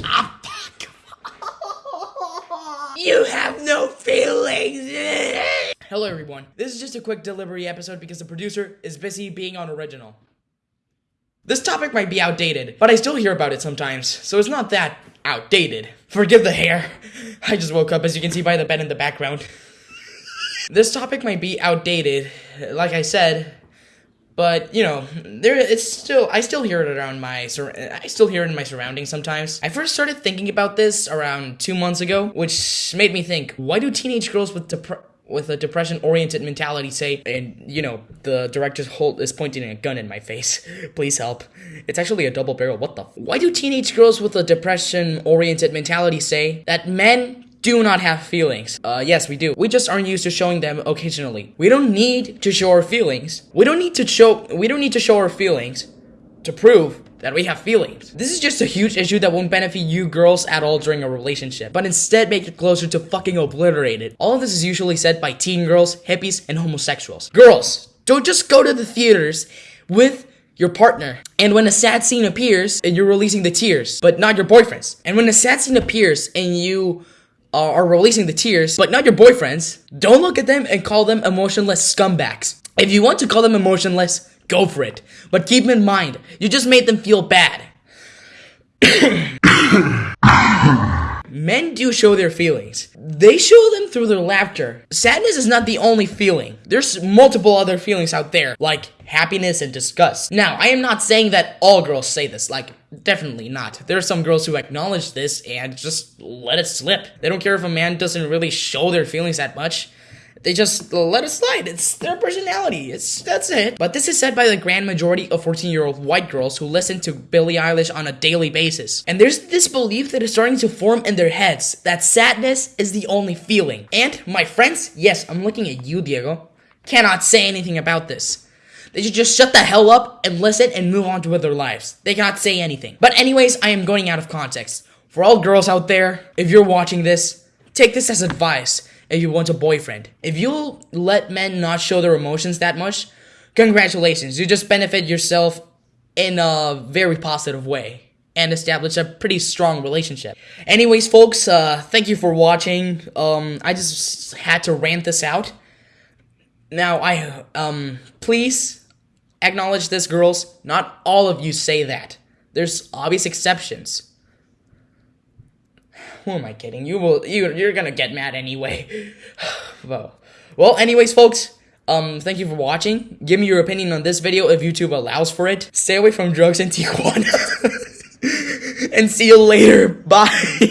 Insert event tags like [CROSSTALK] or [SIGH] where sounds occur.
[LAUGHS] You have no feelings. Hello, everyone. This is just a quick delivery episode because the producer is busy being on original. This topic might be outdated, but I still hear about it sometimes, so it's not that outdated. Forgive the hair. I just woke up, as you can see by the bed in the background. [LAUGHS] this topic might be outdated. Like I said, but you know, there it's still I still hear it around my I still hear it in my surroundings sometimes. I first started thinking about this around 2 months ago, which made me think, why do teenage girls with dep- with a depression oriented mentality say and you know the director's hold is pointing a gun in my face? [LAUGHS] Please help. It's actually a double barrel. What the why do teenage girls with a depression oriented mentality say that men do not have feelings. Uh, yes, we do. We just aren't used to showing them occasionally. We don't need to show our feelings. We don't need to show, we don't need to show our feelings to prove that we have feelings. This is just a huge issue that won't benefit you girls at all during a relationship, but instead make it closer to fucking obliterated. All of this is usually said by teen girls, hippies, and homosexuals. Girls, don't just go to the theaters with your partner. And when a sad scene appears, and you're releasing the tears, but not your boyfriend's. And when a sad scene appears and you are releasing the tears, but not your boyfriends, don't look at them and call them emotionless scumbags. If you want to call them emotionless, go for it. But keep in mind, you just made them feel bad. [COUGHS] [COUGHS] [COUGHS] Men do show their feelings. They show them through their laughter. Sadness is not the only feeling. There's multiple other feelings out there, like happiness and disgust. Now, I am not saying that all girls say this, like, definitely not. There are some girls who acknowledge this and just let it slip. They don't care if a man doesn't really show their feelings that much. They just let it slide. It's their personality. It's that's it. But this is said by the grand majority of 14-year-old white girls who listen to Billie Eilish on a daily basis. And there's this belief that is starting to form in their heads that sadness is the only feeling. And my friends, yes, I'm looking at you, Diego, cannot say anything about this. They should just shut the hell up and listen and move on to with their lives. They cannot say anything. But anyways, I am going out of context. For all girls out there, if you're watching this, take this as advice if you want a boyfriend. If you let men not show their emotions that much, congratulations. You just benefit yourself in a very positive way and establish a pretty strong relationship. Anyways, folks, uh, thank you for watching. Um, I just had to rant this out. Now, I, um, please acknowledge this, girls. Not all of you say that. There's obvious exceptions. [SIGHS] Who am I kidding? You will you you're gonna get mad anyway. [SIGHS] well, well, anyways, folks. Um, thank you for watching. Give me your opinion on this video if YouTube allows for it. Stay away from drugs in Tijuana. [LAUGHS] and see you later. Bye.